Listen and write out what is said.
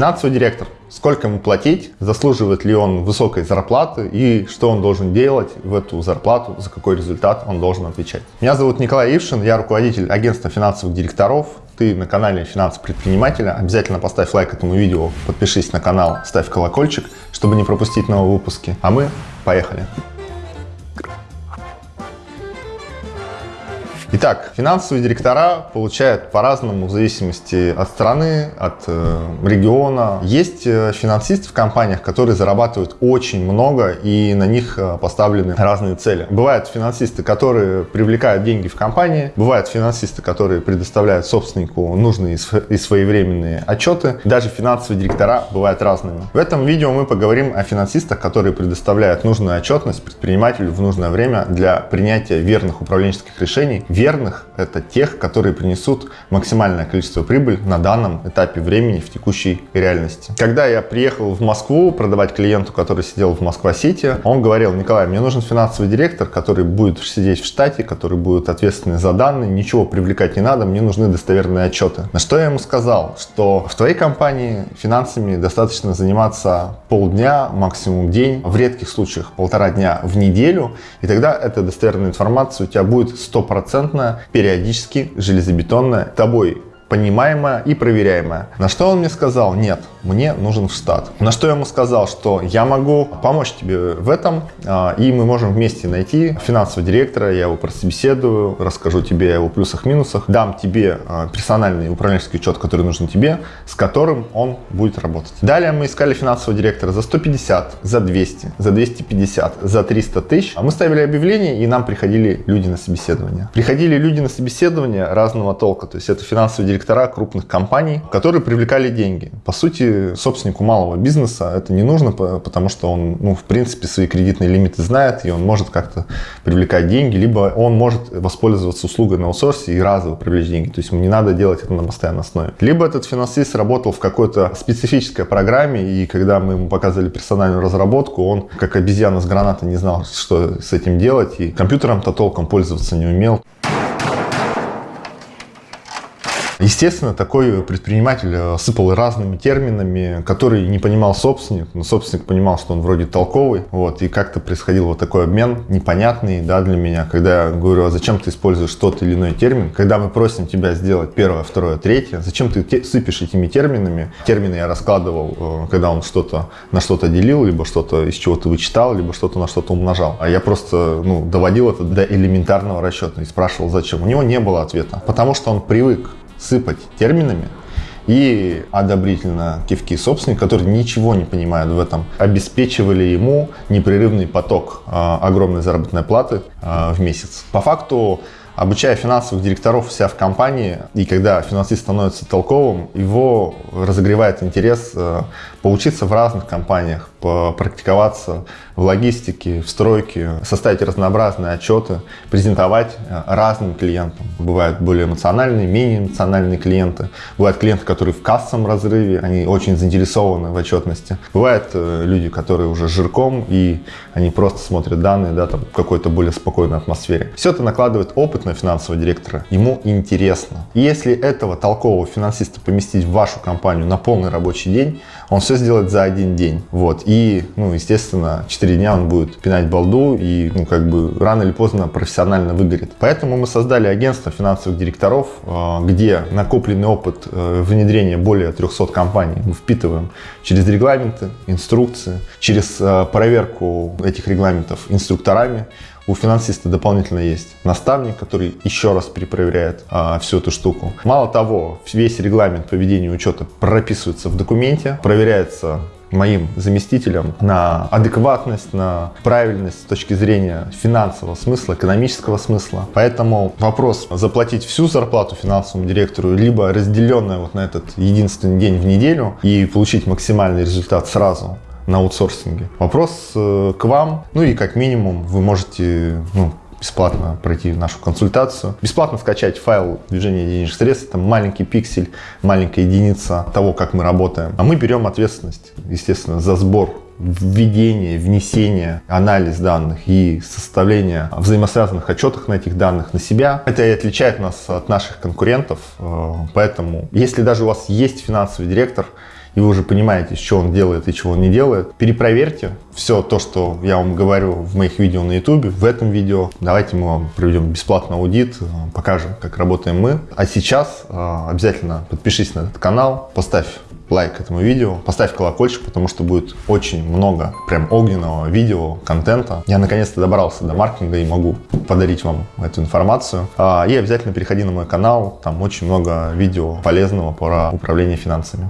Финансовый директор. Сколько ему платить, заслуживает ли он высокой зарплаты и что он должен делать в эту зарплату, за какой результат он должен отвечать. Меня зовут Николай Ившин, я руководитель агентства финансовых директоров. Ты на канале Финансы предпринимателя. Обязательно поставь лайк этому видео, подпишись на канал, ставь колокольчик, чтобы не пропустить новые выпуски. А мы поехали! Итак, финансовые директора получают по-разному в зависимости от страны, от э, региона. Есть э, финансисты в компаниях, которые зарабатывают очень много и на них э, поставлены разные цели. Бывают финансисты, которые привлекают деньги в компании, бывают финансисты, которые предоставляют собственнику нужные и своевременные отчеты. Даже финансовые директора бывают разными. В этом видео мы поговорим о финансистах, которые предоставляют нужную отчетность предпринимателю в нужное время для принятия верных управленческих решений это тех, которые принесут максимальное количество прибыли на данном этапе времени в текущей реальности. Когда я приехал в Москву продавать клиенту, который сидел в Москва-Сити, он говорил, Николай, мне нужен финансовый директор, который будет сидеть в штате, который будет ответственный за данные, ничего привлекать не надо, мне нужны достоверные отчеты. На что я ему сказал, что в твоей компании финансами достаточно заниматься полдня, максимум день, в редких случаях полтора дня в неделю, и тогда эта достоверная информация у тебя будет стопроцентно стопроцентно, периодически железобетонная, тобой понимаемая и проверяемая. На что он мне сказал, нет, мне нужен в штат. На что я ему сказал, что я могу помочь тебе в этом, а, и мы можем вместе найти финансового директора, я его прособеседую, расскажу тебе о его плюсах-минусах, дам тебе а, персональный управленческий учет, который нужен тебе, с которым он будет работать. Далее мы искали финансового директора за 150, за 200, за 250, за 300 тысяч. А мы ставили объявление, и нам приходили люди на собеседование. Приходили люди на собеседование разного толка, то есть это финансовые директора крупных компаний, которые привлекали деньги. По сути, собственнику малого бизнеса это не нужно, потому что он, ну, в принципе, свои кредитные лимиты знает, и он может как-то привлекать деньги, либо он может воспользоваться услугой на аутсорсе и разово привлечь деньги. То есть ему не надо делать это на постоянной основе. Либо этот финансист работал в какой-то специфической программе, и когда мы ему показывали персональную разработку, он, как обезьяна с гранатой, не знал, что с этим делать, и компьютером-то толком пользоваться не умел. Естественно, такой предприниматель э, сыпал разными терминами, которые не понимал собственник, но собственник понимал, что он вроде толковый, вот, и как-то происходил вот такой обмен непонятный, да, для меня, когда я говорю, а зачем ты используешь тот или иной термин, когда мы просим тебя сделать первое, второе, третье, зачем ты сыпешь этими терминами, термины я раскладывал, э, когда он что-то на что-то делил, либо что-то из чего-то вычитал, либо что-то на что-то умножал, а я просто, ну, доводил это до элементарного расчета и спрашивал, зачем, у него не было ответа, потому что он привык сыпать терминами и одобрительно кивки собственника, которые ничего не понимают в этом, обеспечивали ему непрерывный поток э, огромной заработной платы э, в месяц. По факту обучая финансовых директоров себя в компании, и когда финансист становится толковым, его разогревает интерес э, поучиться в разных компаниях, попрактиковаться в логистике, в стройке, составить разнообразные отчеты, презентовать э, разным клиентам. Бывают более эмоциональные, менее эмоциональные клиенты. Бывают клиенты, которые в кассовом разрыве, они очень заинтересованы в отчетности. Бывают э, люди, которые уже жирком, и они просто смотрят данные да, там, в какой-то более спокойной атмосфере. Все это накладывает опыт на финансового директора. Ему интересно. И если этого толкового финансиста поместить в вашу компанию на полный рабочий день, он все сделает за один день. Вот. И, ну, естественно, 4 дня он будет пинать балду и, ну, как бы рано или поздно профессионально выгорит. Поэтому мы создали агентство финансовых директоров, э, где накопленный опыт э, внедрения более 300 компаний мы впитываем через регламенты, инструкции, через э, проверку этих регламентов инструкторами, у финансиста дополнительно есть наставник, который еще раз перепроверяет а, всю эту штуку. Мало того, весь регламент поведения учета прописывается в документе, проверяется моим заместителем на адекватность, на правильность с точки зрения финансового смысла, экономического смысла. Поэтому вопрос заплатить всю зарплату финансовому директору, либо разделенная вот на этот единственный день в неделю и получить максимальный результат сразу, на аутсорсинге. Вопрос э, к вам, ну и как минимум вы можете ну, бесплатно пройти нашу консультацию, бесплатно скачать файл движения денежных средств, это маленький пиксель, маленькая единица того, как мы работаем. А мы берем ответственность, естественно, за сбор введение, внесение, анализ данных и составление взаимосвязанных отчетов на этих данных на себя. Это и отличает нас от наших конкурентов. Э, поэтому, если даже у вас есть финансовый директор, и вы уже понимаете, что он делает и чего он не делает, перепроверьте все то, что я вам говорю в моих видео на YouTube, в этом видео. Давайте мы вам проведем бесплатный аудит, э, покажем, как работаем мы. А сейчас э, обязательно подпишись на этот канал, поставь лайк этому видео, поставь колокольчик, потому что будет очень много прям огненного видео, контента. Я наконец-то добрался до маркетинга и могу подарить вам эту информацию. А, и обязательно переходи на мой канал, там очень много видео полезного про управление финансами.